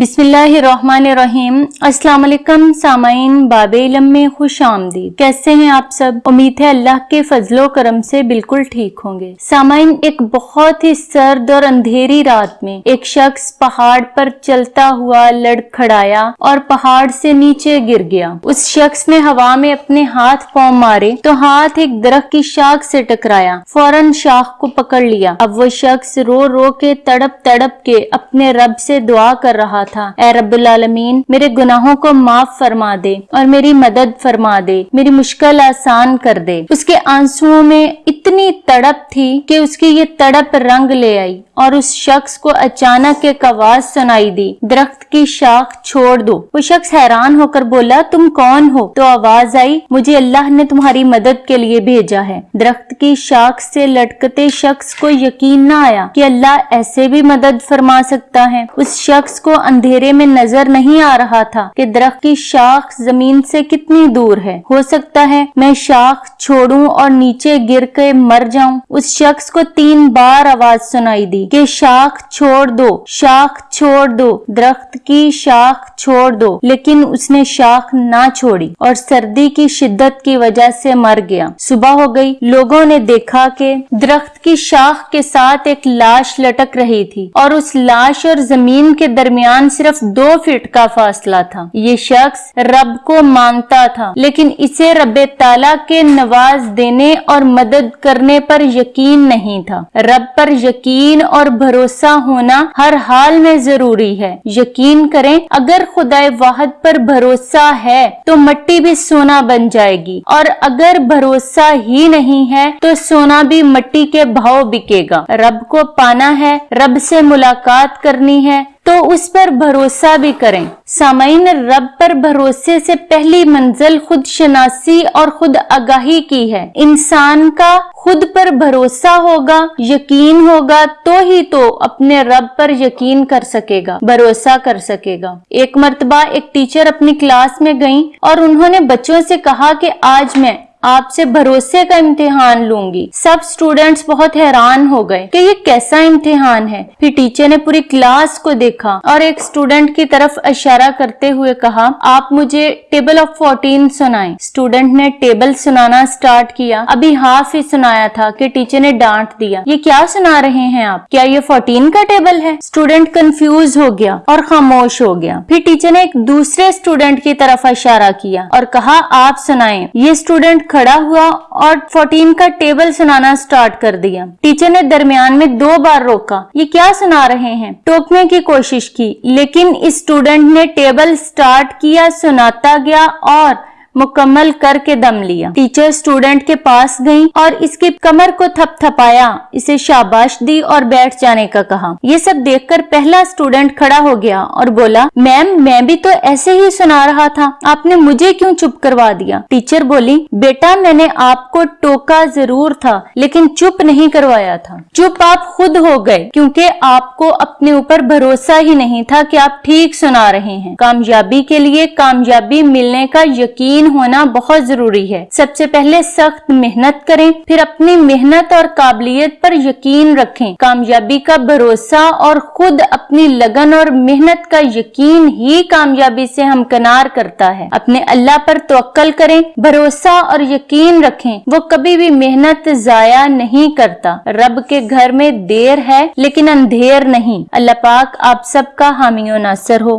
بسم اللہ الرحمن الرحیم۔ السلام علیکم سامعین، باب علم میں خوش آمدید۔ کیسے ہیں آپ سب؟ امید ہے اللہ کے فضل و کرم سے بالکل ٹھیک ہوں گے۔ سامعین، ایک بہت ہی سرد اور اندھیری رات میں ایک شخص پہاڑ پر چلتا ہوا لڑ کھڑایا اور پہاڑ سے نیچے گر گیا۔ اس شخص نے ہوا میں اپنے ہاتھ پاؤں مارے تو ہاتھ ایک درخت کی شاخ سے ٹکرایا۔ فوراً شاخ کو پکڑ لیا۔ اب وہ شخص رو رو کے تڑپ تڑپ کے اپنے رب سے دعا کر رہا تھا۔ اے رب العالمین، میرے گناہوں کو معاف فرما دے اور میری مدد فرما دے۔ میری مشکل آسان کر دے۔ اس کے آنسو میں اتنی تڑپ تھی کہ اس کی یہ تڑپ رنگ لے آئی اور اس شخص کو اچانک ایک آواز سنائی دی، درخت کی شاخ چھوڑ دو۔ وہ شخص حیران ہو کر بولا، تم کون ہو؟ تو آواز آئی، مجھے اللہ نے تمہاری مدد کے لیے بھیجا ہے۔ درخت کی شاخ سے لٹکتے شخص کو یقین نہ آیا کہ اللہ ایسے بھی مدد فرما سکتا ہے۔ اس شخص کو اندھیرے میں نظر نہیں آ رہا تھا کہ درخت کی شاخ زمین سے کتنی دور ہے۔ ہو سکتا ہے میں شاخ چھوڑوں اور نیچے گر کے مر جاؤں۔ اس شخص کو تین بار آواز سنائی دی کہ شاخ چھوڑ دو، شاخ چھوڑ دو، درخت کی شاخ چھوڑ دو۔ لیکن اس نے شاخ نہ چھوڑی اور سردی کی شدت کی وجہ سے مر گیا۔ صبح ہو گئی، لوگوں نے دیکھا کہ درخت کی شاخ کے ساتھ ایک لاش لٹک رہی تھی اور اس لاش اور زمین کے درمیان صرف دو فٹ کا فاصلہ تھا۔ یہ شخص رب کو مانتا تھا، لیکن اسے رب تعالی کے نواز دینے اور مدد کرنے پر یقین نہیں تھا۔ رب پر یقین اور بھروسہ ہونا ہر حال میں ضروری ہے۔ یقین کریں، اگر خدا واحد پر بھروسہ ہے تو مٹی بھی سونا بن جائے گی، اور اگر بھروسہ ہی نہیں ہے تو سونا بھی مٹی کے بھاؤ بکے گا۔ رب کو پانا ہے، رب سے ملاقات کرنی ہے۔ تو اس پر بھروسہ بھی کریں۔ سامعین، رب پر بھروسے سے پہلی منزل خود شناسی اور خود آگاہی کی ہے۔ انسان کا خود پر بھروسہ ہوگا، یقین ہوگا، تو ہی تو اپنے رب پر یقین کر سکے گا، بھروسہ کر سکے گا۔ ایک مرتبہ ایک ٹیچر اپنی کلاس میں گئیں اور انہوں نے بچوں سے کہا کہ آج میں آپ سے بھروسے کا امتحان لوں گی۔ سب سٹوڈنٹس بہت حیران ہو گئے کہ یہ کیسا امتحان ہے۔ پھر ٹیچر نے پوری کلاس کو دیکھا اور ایک سٹوڈنٹ کی طرف اشارہ کرتے ہوئے کہا، آپ مجھے ٹیبل آف فورٹین سنائیں۔ سٹوڈنٹ نے ٹیبل سنانا سٹارٹ کیا۔ ابھی ہاف ہی سنایا تھا کہ ٹیچر نے ڈانٹ دیا۔ یہ کیا سنا رہے ہیں آپ؟ کیا یہ فورٹین کا ٹیبل ہے؟ سٹوڈنٹ کنفیوز ہو گیا اور خاموش ہو گیا۔ پھر ٹیچر نے ایک دوسرے سٹوڈنٹ کی طرف اشارہ کیا اور کہا، آپ سنائیں۔ یہ سٹوڈنٹ کھڑا ہوا اور فورٹین کا ٹیبل سنانا سٹارٹ کر دیا۔ ٹیچر نے درمیان میں دو بار روکا۔ یہ کیا سنا رہے ہیں؟ ٹوکنے کی کوشش کی، لیکن اسٹوڈنٹ نے ٹیبل سٹارٹ کیا، سناتا گیا اور مکمل کر کے دم لیا۔ ٹیچر سٹوڈنٹ کے پاس گئی اور اس کی کمر کو تھپ تھپایا۔ اسے شاباش دی اور بیٹھ جانے کا کہا۔ یہ سب دیکھ کر پہلا سٹوڈنٹ کھڑا ہو گیا اور بولا، میم، میں بھی تو ایسے ہی سنا رہا تھا۔ آپ نے مجھے کیوں چپ کروا دیا؟ ٹیچر بولی، بیٹا، میں نے آپ کو ٹوکا ضرور تھا، لیکن چپ نہیں کروایا تھا۔ چپ آپ خود ہو گئے، کیونکہ آپ کو اپنے اوپر بھروسہ ہی نہیں تھا کہ آپ ٹھیک سنا رہے ہیں۔ کامیابی کے لیے کامیابی ملنے کا یقین ہونا بہت ضروری ہے۔ سب سے پہلے سخت محنت کریں، پھر اپنی محنت اور قابلیت پر یقین رکھیں۔ کامیابی کا بھروسہ اور خود اپنی لگن اور محنت کا یقین ہی کامیابی سے ہمکنار کرتا ہے۔ اپنے اللہ پر توکل کریں، بھروسہ اور یقین رکھیں۔ وہ کبھی بھی محنت ضائع نہیں کرتا۔ رب کے گھر میں دیر ہے لیکن اندھیر نہیں۔ اللہ پاک آپ سب کا حامی و ناصر ہو۔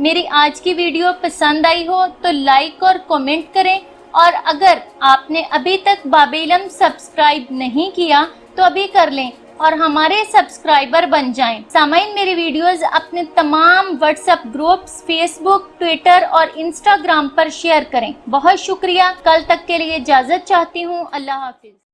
میری آج کی ویڈیو پسند آئی ہو تو لائک اور کومنٹ کریں اور اگر آپ نے ابھی تک باب علم سبسکرائب نہیں کیا تو ابھی کر لیں اور ہمارے سبسکرائبر بن جائیں۔ سامعین، میری ویڈیوز اپنے تمام WhatsApp groups Facebook Twitter اور انسٹاگرام پر شیئر کریں۔ بہت شکریہ۔ کل تک کے لیے اجازت چاہتی ہوں۔ اللہ حافظ۔